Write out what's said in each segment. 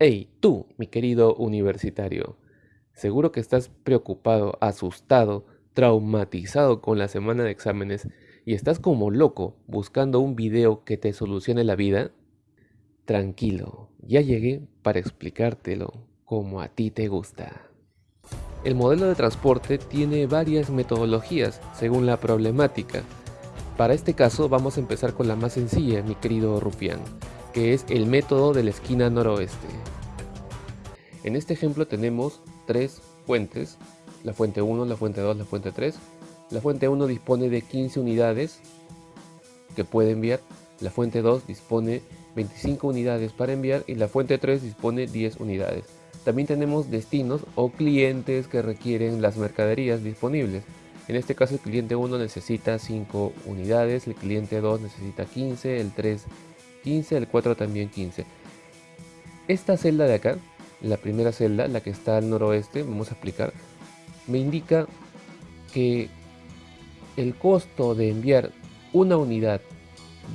Hey, tú, mi querido universitario, seguro que estás preocupado, asustado, traumatizado con la semana de exámenes y estás como loco buscando un video que te solucione la vida. Tranquilo, ya llegué para explicártelo como a ti te gusta. El modelo de transporte tiene varias metodologías según la problemática. Para este caso vamos a empezar con la más sencilla, mi querido Rufián, que es el método de la esquina noroeste. En este ejemplo tenemos tres fuentes, la fuente 1, la fuente 2, la fuente 3. La fuente 1 dispone de 15 unidades que puede enviar, la fuente 2 dispone 25 unidades para enviar y la fuente 3 dispone 10 unidades. También tenemos destinos o clientes que requieren las mercaderías disponibles. En este caso el cliente 1 necesita 5 unidades, el cliente 2 necesita 15, el 3 15, el 4 también 15. Esta celda de acá, la primera celda, la que está al noroeste, vamos a explicar, me indica que el costo de enviar una unidad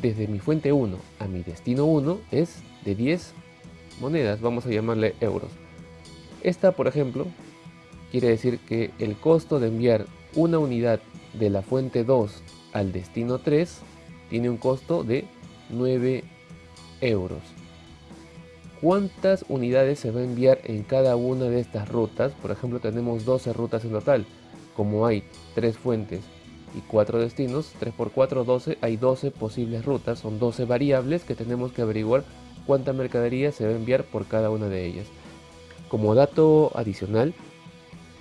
desde mi fuente 1 a mi destino 1 es de 10 monedas, vamos a llamarle euros. Esta, por ejemplo, quiere decir que el costo de enviar una unidad de la fuente 2 al destino 3 tiene un costo de 9 euros. ¿Cuántas unidades se va a enviar en cada una de estas rutas? Por ejemplo, tenemos 12 rutas en total. Como hay 3 fuentes y 4 destinos, 3 por 4, 12, hay 12 posibles rutas, son 12 variables que tenemos que averiguar cuánta mercadería se va a enviar por cada una de ellas. Como dato adicional,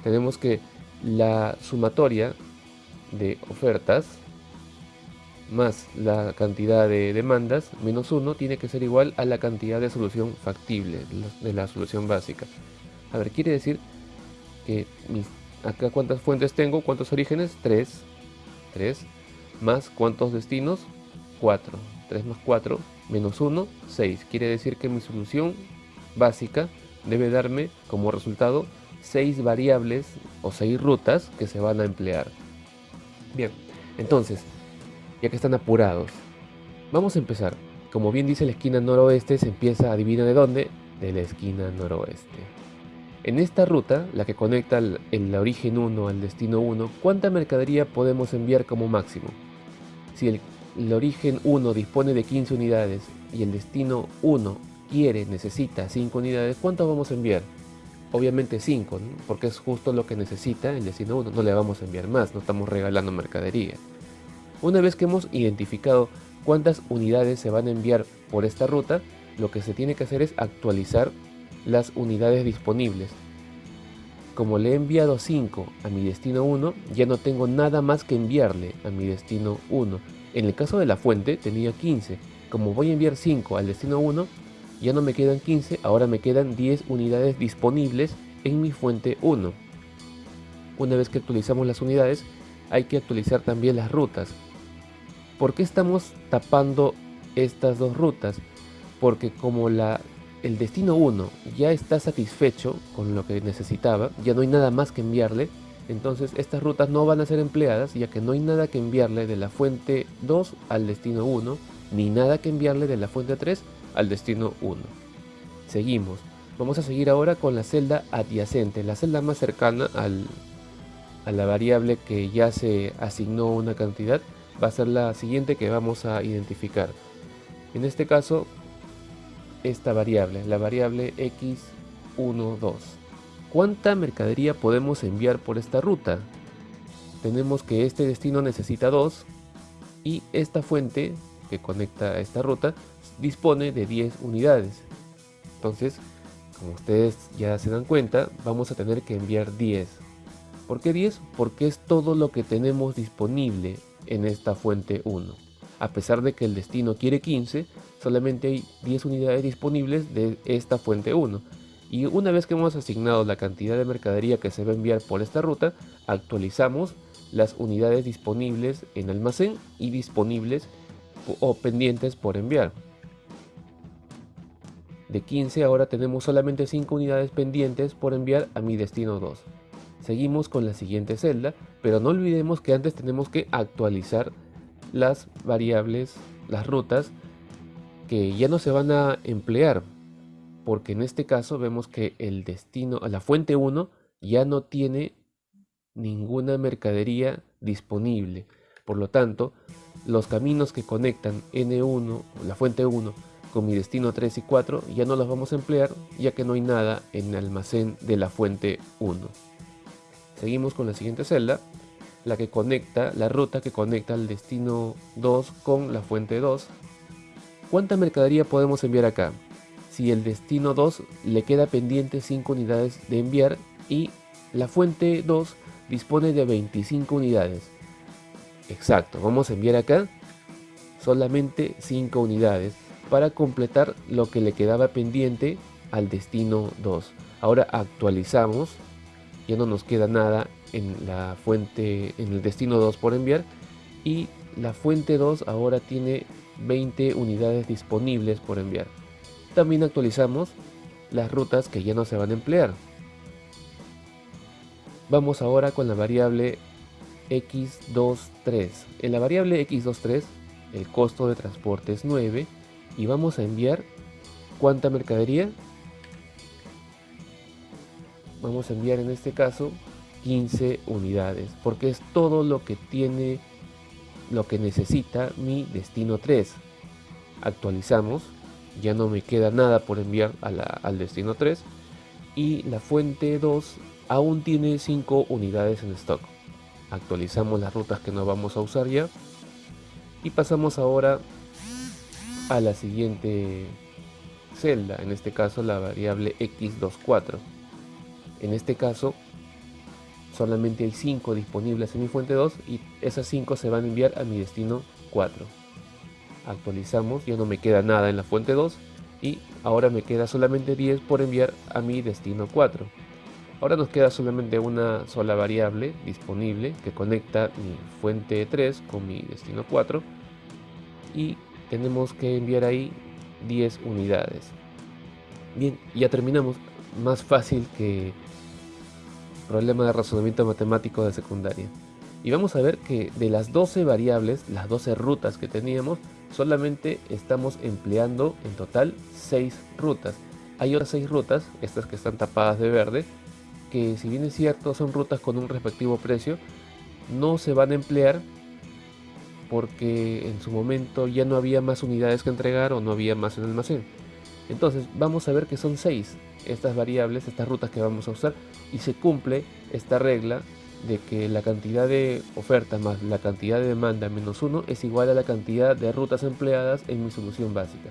tenemos que la sumatoria de ofertas más la cantidad de demandas menos 1 tiene que ser igual a la cantidad de solución factible de la solución básica. A ver, quiere decir que acá cuántas fuentes tengo, cuántos orígenes, 3, 3, más cuántos destinos, 4, 3 más 4, menos 1, 6. Quiere decir que mi solución básica debe darme como resultado 6 variables o 6 rutas que se van a emplear. Bien, entonces, ya que están apurados, vamos a empezar. Como bien dice la esquina noroeste, se empieza, adivina de dónde, de la esquina noroeste. En esta ruta, la que conecta el, origen 1 al destino 1, ¿cuánta mercadería podemos enviar como máximo? Si el, origen 1 dispone de 15 unidades y el destino 1 quiere, necesita 5 unidades, ¿cuántas vamos a enviar? Obviamente 5, porque es justo lo que necesita el destino 1, no le vamos a enviar más, no estamos regalando mercadería. Una vez que hemos identificado cuántas unidades se van a enviar por esta ruta, lo que se tiene que hacer es actualizar las unidades disponibles. Como le he enviado 5 a mi destino 1, ya no tengo nada más que enviarle a mi destino 1. En el caso de la fuente tenía 15, como voy a enviar 5 al destino 1, ya no me quedan 15, ahora me quedan 10 unidades disponibles en mi fuente 1. Una vez que actualizamos las unidades, hay que actualizar también las rutas. ¿Por qué estamos tapando estas dos rutas? Porque como el destino 1 ya está satisfecho con lo que necesitaba, ya no hay nada más que enviarle, entonces estas rutas no van a ser empleadas ya que no hay nada que enviarle de la fuente 2 al destino 1, ni nada que enviarle de la fuente 3 al destino 1. Seguimos. Vamos a seguir ahora con la celda adyacente, la celda más cercana al, a la variable que ya se asignó una cantidad, va a ser la siguiente que vamos a identificar. En este caso, esta variable, la variable x12. ¿Cuánta mercadería podemos enviar por esta ruta? Tenemos que este destino necesita 2 y esta fuente que conecta a esta ruta dispone de 10 unidades. Entonces, como ustedes ya se dan cuenta, vamos a tener que enviar 10. ¿Por qué 10? Porque es todo lo que tenemos disponible en esta fuente 1. A pesar de que el destino quiere 15, solamente hay 10 unidades disponibles de esta fuente 1. Y una vez que hemos asignado la cantidad de mercadería que se va a enviar por esta ruta, actualizamos las unidades disponibles en almacén y disponibles o pendientes por enviar de 15 ahora tenemos solamente 5 unidades pendientes por enviar a mi destino 2. Seguimos con la siguiente celda, pero no olvidemos que antes tenemos que actualizar las variables, las rutas que ya no se van a emplear. porque en este caso vemos que el destino, la fuente 1 ya no tiene ninguna mercadería disponible. Por lo tanto, los caminos que conectan N1, la fuente 1, con mi destino 3 y 4 ya no los vamos a emplear ya que no hay nada en el almacén de la fuente 1. Seguimos con la siguiente celda, la que conecta, la ruta que conecta el destino 2 con la fuente 2. ¿Cuánta mercadería podemos enviar acá? Si el destino 2 le queda pendiente 5 unidades de enviar y la fuente 2 dispone de 25 unidades. Exacto, vamos a enviar acá solamente 5 unidades para completar lo que le quedaba pendiente al destino 2. Ahora actualizamos, ya no nos queda nada en la fuente, en el destino 2 por enviar y la fuente 2 ahora tiene 20 unidades disponibles por enviar. También actualizamos las rutas que ya no se van a emplear. Vamos ahora con la variable x23. En la variable x23 el costo de transporte es 9 y vamos a enviar cuánta mercadería vamos a enviar en este caso 15 unidades porque es todo lo que tiene lo que necesita mi destino 3 actualizamos ya no me queda nada por enviar al destino 3 y la fuente 2 aún tiene 5 unidades en stock actualizamos las rutas que no vamos a usar ya y pasamos ahora a la siguiente celda, en este caso la variable x24. En este caso solamente hay 5 disponibles en mi fuente 2 y esas 5 se van a enviar a mi destino 4. Actualizamos, ya no me queda nada en la fuente 2 y ahora me queda solamente 10 por enviar a mi destino 4. Ahora nos queda solamente una sola variable disponible que conecta mi fuente 3 con mi destino 4 y tenemos que enviar ahí 10 unidades. Bien, ya terminamos. Más fácil que problema de razonamiento matemático de secundaria. Y vamos a ver que de las 12 variables, las 12 rutas que teníamos, solamente estamos empleando en total 6 rutas. Hay otras 6 rutas, estas que están tapadas de verde, que si bien es cierto son rutas con un respectivo precio, no se van a emplear porque en su momento ya no había más unidades que entregar o no había más en almacén. Entonces vamos a ver que son 6 estas variables, estas rutas que vamos a usar y se cumple esta regla de que la cantidad de oferta más la cantidad de demanda menos 1 es igual a la cantidad de rutas empleadas en mi solución básica.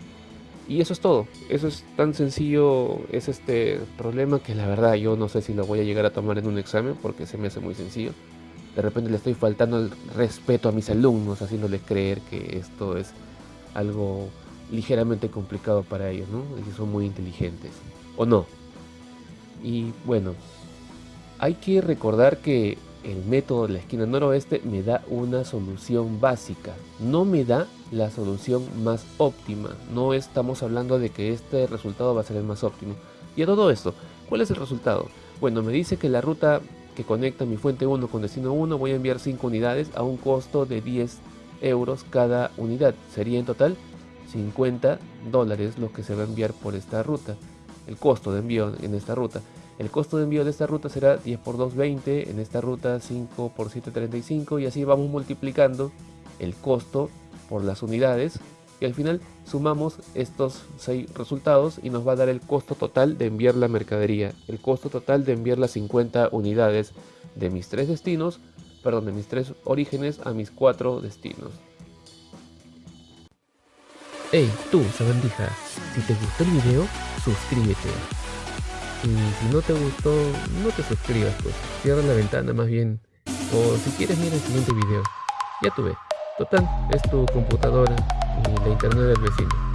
Y eso es todo, eso es tan sencillo, es este problema que la verdad yo no sé si lo voy a llegar a tomar en un examen porque se me hace muy sencillo de repente le estoy faltando el respeto a mis alumnos, haciéndoles creer que esto es algo ligeramente complicado para ellos, ¿no? Que son muy inteligentes. ¿O no? Y bueno, hay que recordar que el método de la esquina noroeste me da una solución básica, no me da la solución más óptima. No estamos hablando de que este resultado va a ser el más óptimo. Y a todo esto, ¿cuál es el resultado? Bueno, me dice que la ruta que conecta mi fuente 1 con destino 1 voy a enviar 5 unidades a un costo de 10 euros cada unidad. Sería en total 50 dólares lo que se va a enviar por esta ruta. El costo de envío en esta ruta. El costo de envío de esta ruta será 10 por 2, 20. En esta ruta 5 por 7, 35. Y así vamos multiplicando el costo por las unidades y al final sumamos estos seis resultados y nos va a dar el costo total de enviar la mercadería, el costo total de enviar las 50 unidades de mis tres destinos, perdón, de mis tres orígenes a mis cuatro destinos. Hey, tú, sabandija, si te gustó el video, suscríbete. Y si no te gustó, no te suscribas, pues. Cierra la ventana más bien. O si quieres, mira el siguiente video. Ya tuve. Total, es tu computadora y la internet del vecino.